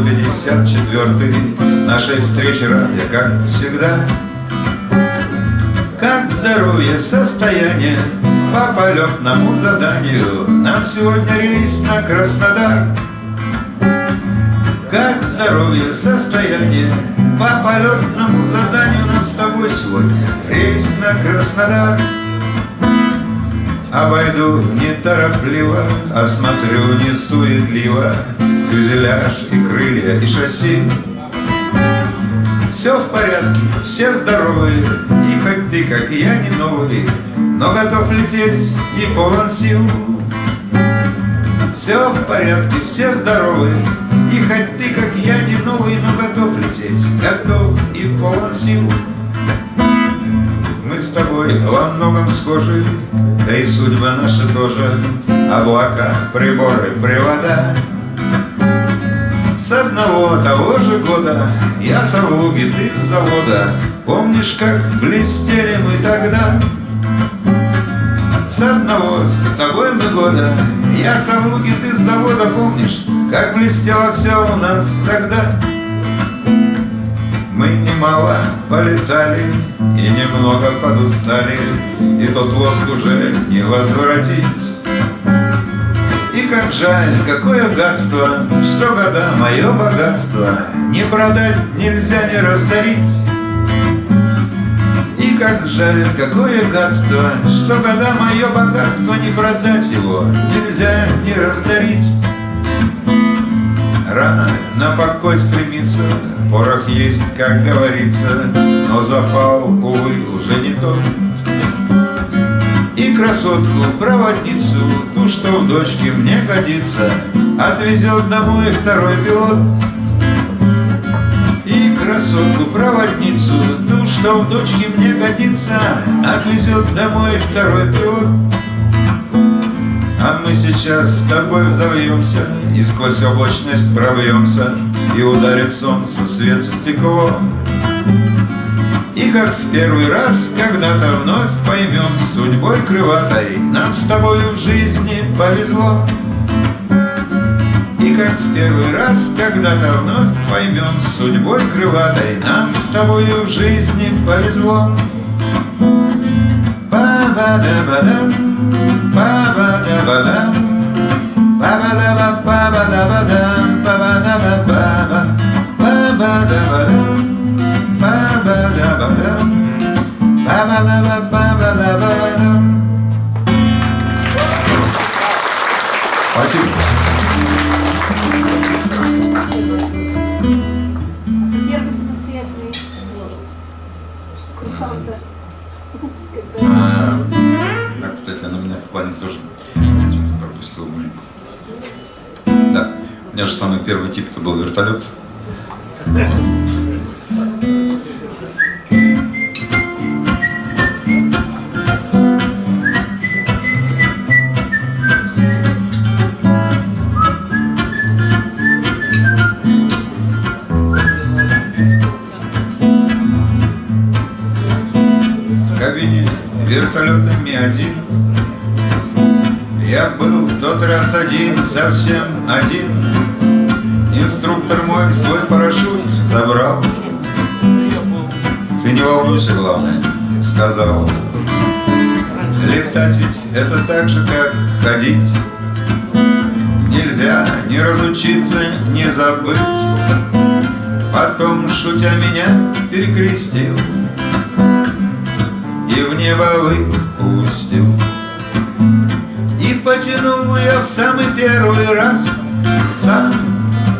Speaker 1: 154 нашей встречи рад я, как всегда. Как здоровье, состояние, по полетному заданию Нам сегодня рейс на Краснодар. Как здоровье, состояние, по полетному заданию Нам с тобой сегодня рейс на Краснодар. Обойду неторопливо, осмотрю не суетливо Фюзеляж и крылья и шасси Все в порядке, все здоровые И хоть ты, как я, не новый Но готов лететь и полон сил Все в порядке, все здоровые И хоть ты, как я, не новый Но готов лететь, готов и полон сил мы с тобой во многом схожи, да и судьба наша тоже. Облака, приборы, привода. С одного того же года я совлуги, ты с завода. Помнишь, как блестели мы тогда? С одного с тобой мы года Я совлуги, ты с завода, помнишь Как блестело все у нас тогда? Мы немало полетали и немного подустали, И тот лоск уже не возвратить. Как жаль, какое гадство, Что года мое богатство Не продать нельзя, не раздарить. И как жаль, какое гадство, Что года мое богатство Не продать его нельзя, не раздарить. Рано на покой стремиться, порох есть, как говорится, Но запал, увы, уже не тот. И красотку, проводницу, ту, что в дочке мне годится, Отвезет домой второй пилот. И красотку, проводницу, ту, что в дочке мне годится, Отвезет домой второй пилот. А мы сейчас с тобой взовьемся И сквозь облачность пробьемся И ударит солнце свет в стекло Как в первый раз когда-то вновь поймем Судьбой крылатой нам с тобою в жизни повезло. И как в первый раз когда-то вновь поймем Судьбой крылатой нам с тобою в жизни повезло. Ба-ба-да-ба-дам, ба-ба-да-ба-дам, ба-ба-да-ба-ба-ба-да-ба-дам, ба-ба-да-ба-ба-ба, ба-ба-да-ба-дам, Спасибо.
Speaker 7: Первый
Speaker 1: А, кстати, она меня в плане тоже пропустила. Да, у меня же самый первый тип это был вертолет. Совсем один. Инструктор мой свой парашют забрал. Ты не волнуйся, главное, сказал Летать ведь это так же, как ходить. Нельзя не разучиться, не забыть. Потом, шутя меня, перекрестил и в небо выпустил. И потянул я в самый первый раз сам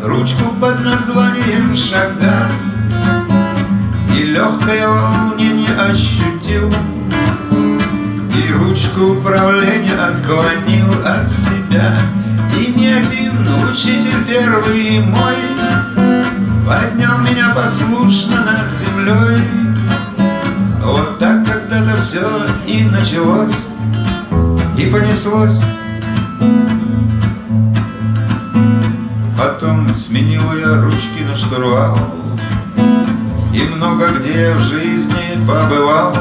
Speaker 1: ручку под названием шагас. И легкое волнение ощутил, и ручку управления отклонил от себя. И ни один учитель первый мой поднял меня послушно над землей. Вот так когда-то все и началось, и понеслось. Потом сменил я ручки на штурвал, И много где в жизни побывал.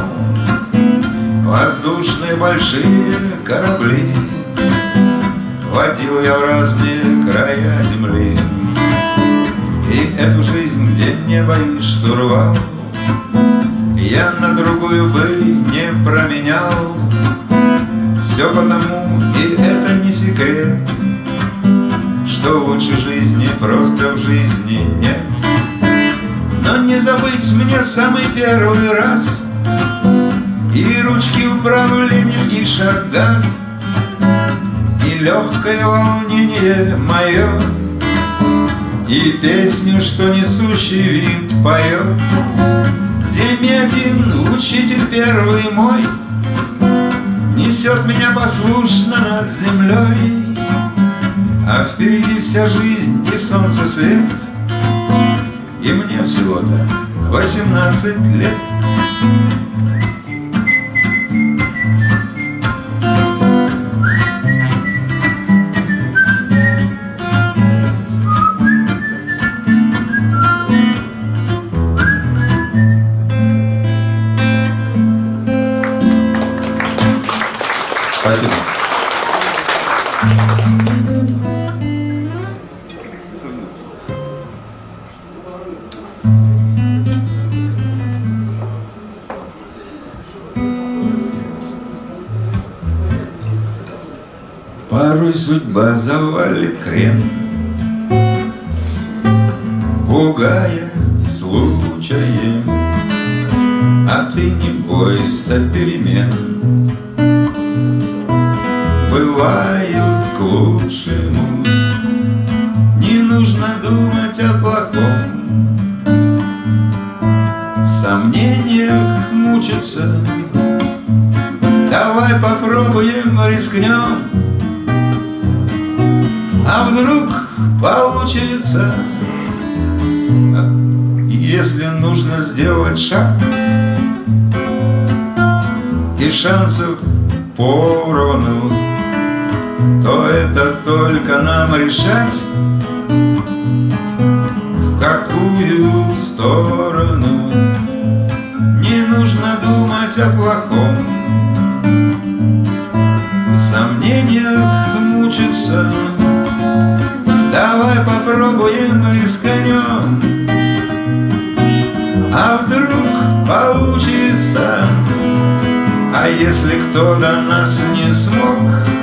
Speaker 1: Воздушные большие корабли Водил я в разные края земли. И эту жизнь, где не боюсь штурвал, я на другую бы не променял Все потому, и это не секрет Что лучше жизни просто в жизни нет. Но не забыть мне самый первый раз И ручки управления, и шагас И легкое волнение мое И песню, что несущий винт поет где ми один учитель первый мой Несет меня послушно над землей. А впереди вся жизнь и солнце свет. И мне всего-то восемнадцать лет Спасибо. Порой судьба завалит крен, Пугая случаем, А ты не бойся перемен бывают к лучшему. Не нужно думать о плохом, в сомнениях мучиться. Давай попробуем, рискнем, а вдруг получится. Если нужно сделать шаг, и шансов поровну, то это только нам решать, в какую сторону. Не думать о плохом. В сомнениях мучиться. Давай попробуем рискнем А вдруг получится? А если кто до нас не смог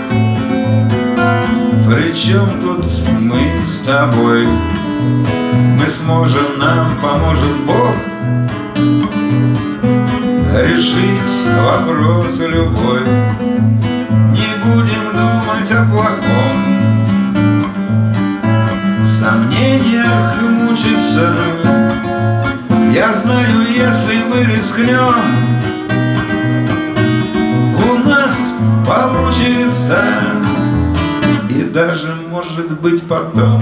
Speaker 1: Причем тут мы с тобой? Мы сможем, нам поможет Бог? Решить вопрос любой. Не будем думать о плохом. В сомнениях мучиться. Я знаю, если мы рискнем У нас получится даже, может быть, потом.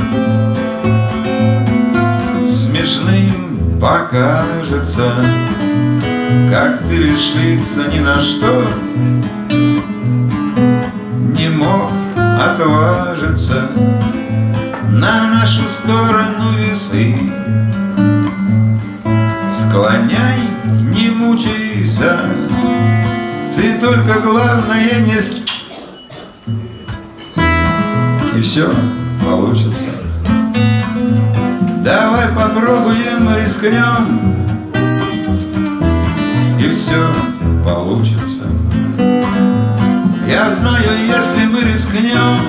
Speaker 1: Смешным покажется как ты решиться ни на что. Не мог отважиться На нашу сторону весы. Склоняй, не мучайся Ты только главное не... И все получится Давай попробуем, рискнем и все получится. Я знаю, если мы рискнем,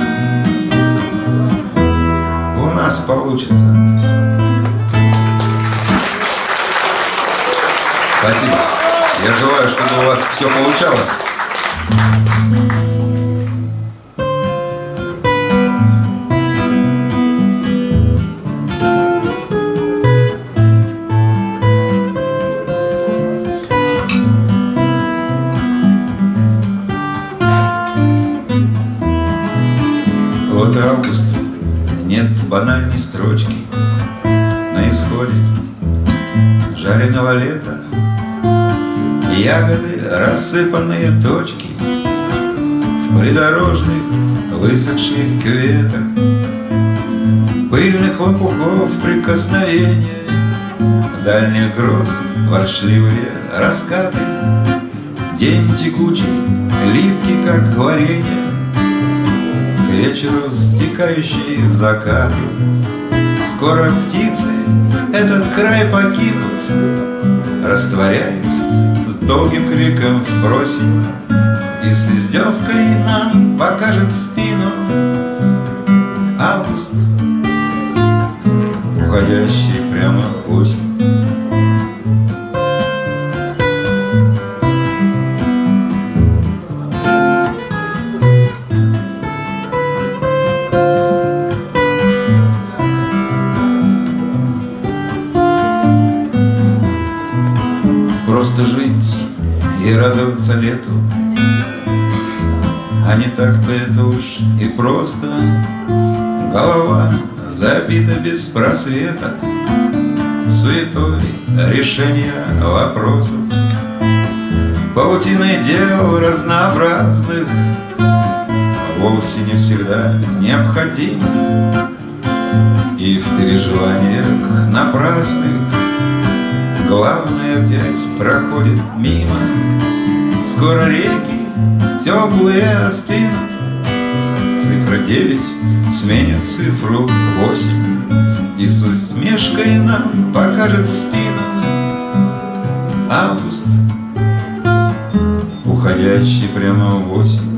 Speaker 1: у нас получится.
Speaker 4: Спасибо. Я желаю, чтобы у вас все получалось.
Speaker 1: Банальной строчки На исходе жареного лета. Ягоды, рассыпанные точки В придорожных высохших кюветах Пыльных лопухов прикосновения Дальних гроз воршливые раскаты. День текучий, липкий, как варенье вечеру стекающий в закаты Скоро птицы этот край покинут Растворяясь с долгим криком в просень И с издевкой нам покажет спину Август, уходящий прямо в осень Просто жить и радоваться лету. А не так-то это уж и просто. Голова забита без просвета. Суетой решения вопросов. Паутиной дел разнообразных Вовсе не всегда необходим И в переживаниях напрасных Главное опять проходит мимо. Скоро реки теплые остынут Цифра девять сменит цифру восемь. И с усмешкой нам покажет спину. Август, уходящий прямо в осень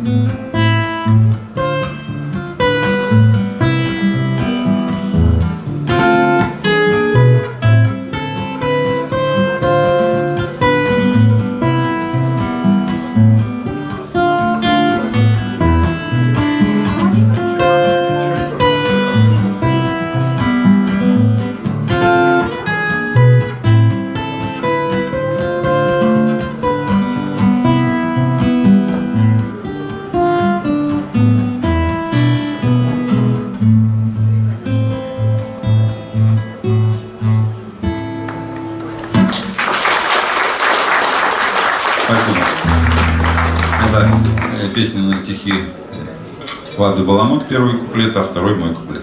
Speaker 4: Лады Баламут, первый куплет, а второй мой куплет.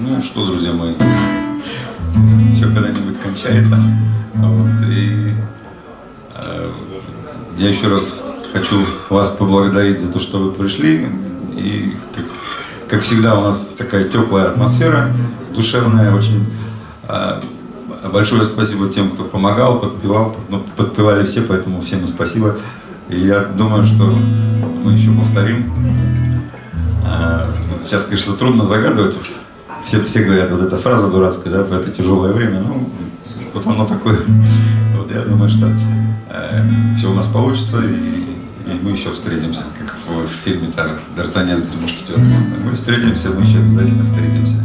Speaker 4: Ну что, друзья мои,
Speaker 1: все когда-нибудь кончается. Вот, и э, я еще раз хочу вас поблагодарить за то, что вы пришли. И как, как всегда у нас такая теплая атмосфера, душевная очень. Э, большое спасибо тем, кто помогал, подпевал. Ну, подпевали все, поэтому всем спасибо. И я думаю, что мы еще повторим. А, Сейчас, конечно, трудно загадывать. Все, все говорят, вот эта фраза дурацкая, да, в это тяжелое время. Ну, вот оно такое. Вот я думаю, что э, все у нас получится, и, и мы еще встретимся, как в, в фильме Д'Артаньян три. Мы встретимся, мы еще обязательно встретимся.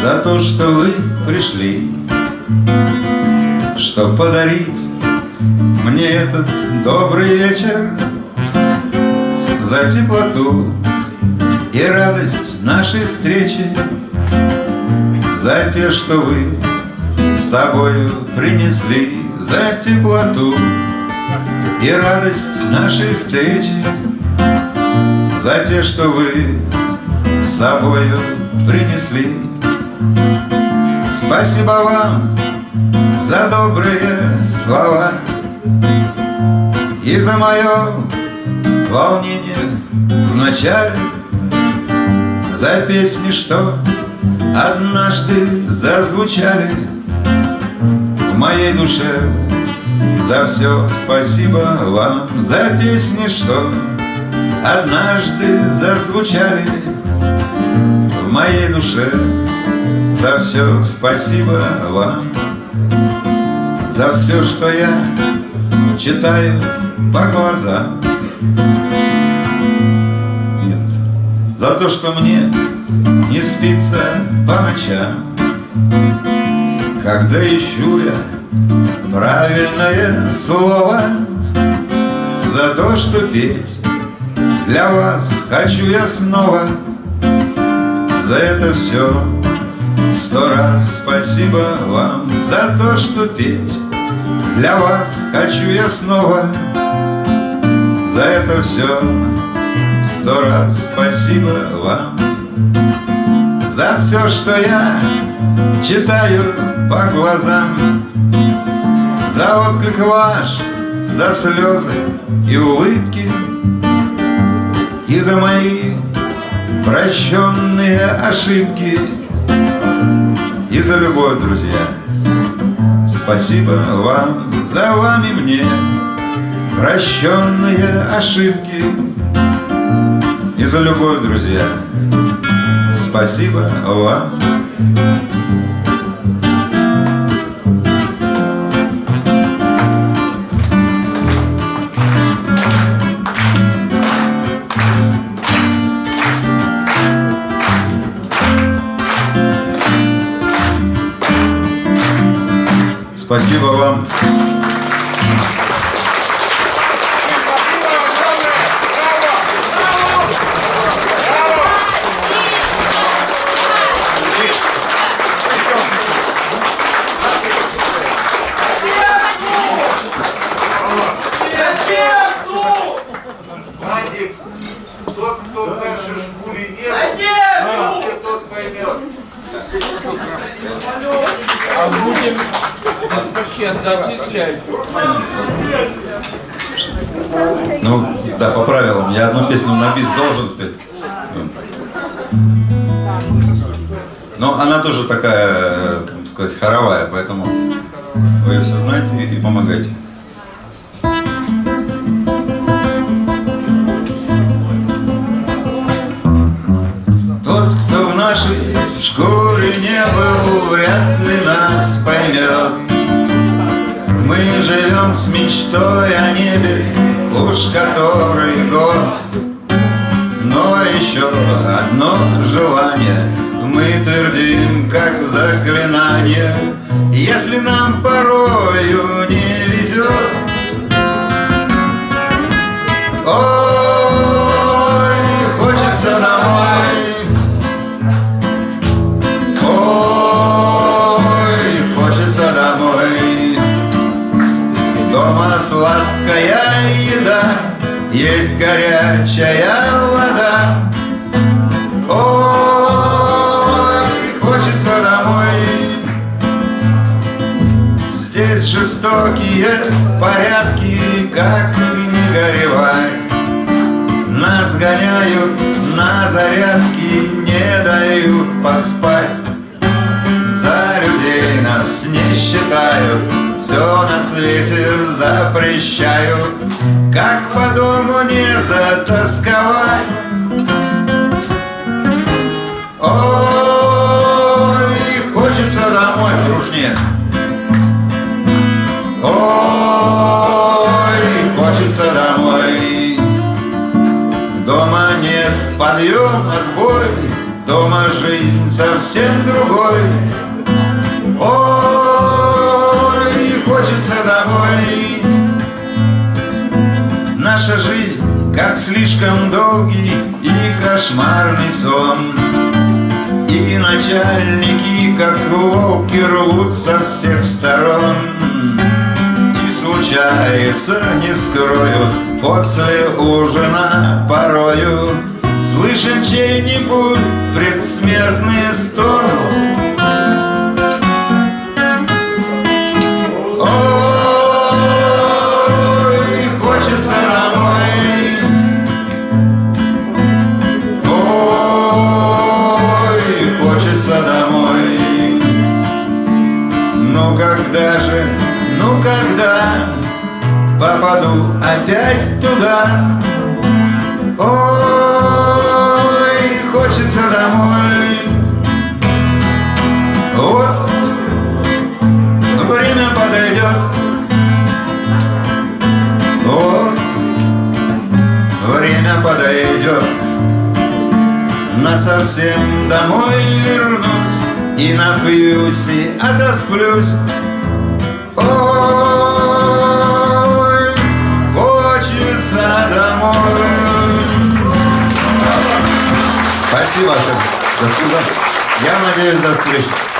Speaker 1: За то, что вы пришли, Что подарить мне этот добрый вечер, За теплоту и радость нашей встречи, За те, что вы с собою принесли, За теплоту и радость нашей встречи, За те, что вы с собою принесли. Спасибо вам за добрые слова И за мое волнение в начале. За песни, что однажды зазвучали В моей душе. За все спасибо вам За песни, что однажды зазвучали в моей душе За все спасибо вам. За все, что я читаю по глазам. Нет, за то, что мне не спится по ночам. Когда ищу я правильное слово. За то, что петь для вас хочу я снова. За это все сто раз спасибо вам За то, что петь для вас хочу я снова. За это все сто раз спасибо вам. За все, что я читаю по глазам. За отклик ваш, за слезы и улыбки. И за мои прощенные ошибки за любовь, друзья. Спасибо вам, за вами мне Прощенные ошибки. И за любовь, друзья. Спасибо вам Спасибо вам. Я одну песню на бис должен спеть. Но она тоже такая, э, как сказать, хоровая, поэтому вы ее все знаете и помогайте. Тот, кто в нашей шкуре не был, вряд ли нас поймет. Мы живем с мечтой о небе, уж который год. Но еще одно желание мы твердим, как заклинание. Если нам порою горячая вода. Ой, хочется домой. Здесь жестокие порядки, как не горевать. Нас гоняют на зарядки, не дают поспать. Нас не считают, все на свете запрещают. Как по дому не затасковать? Ой, хочется домой, дружнее. Ой, хочется домой. Дома нет подъем, отбой, Дома жизнь совсем другой. Наша жизнь как слишком долгий и кошмарный сон. И начальники, как волки, рвут со всех сторон. И случается, не скрою, после ужина порою Слышен чей-нибудь предсмертный стон. Ой, попаду опять туда? Ой, хочется домой. Вот время подойдет. Вот время подойдет. На совсем домой вернусь И напьюсь и отосплюсь Спасибо. До свидания. Я надеюсь, до встречи.